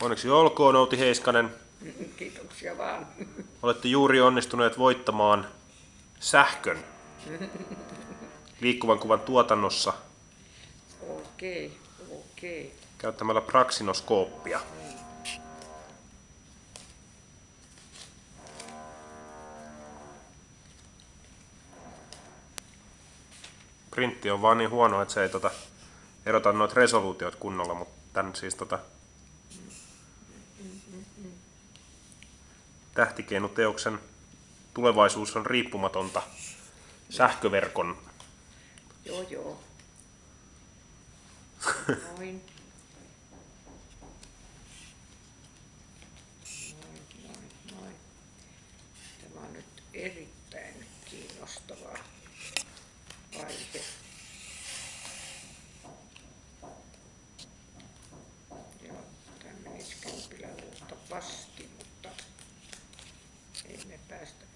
Onneksi olkoon Outi Heiskanen. Kiitoksia vaan. Olette juuri onnistuneet voittamaan sähkön liikkuvan kuvan tuotannossa Okei, okei. käyttämällä praksinoskooppia. Printti on vaan niin huono, että se ei tota, erota noita resoluutiot kunnolla, mutta tän siis tota, tähtikeinuteoksen tulevaisuus on riippumatonta sähköverkon Joo, joo. Noin. Erittäin kiinnostava aihe. Luultavasti, mutta ei me päästä.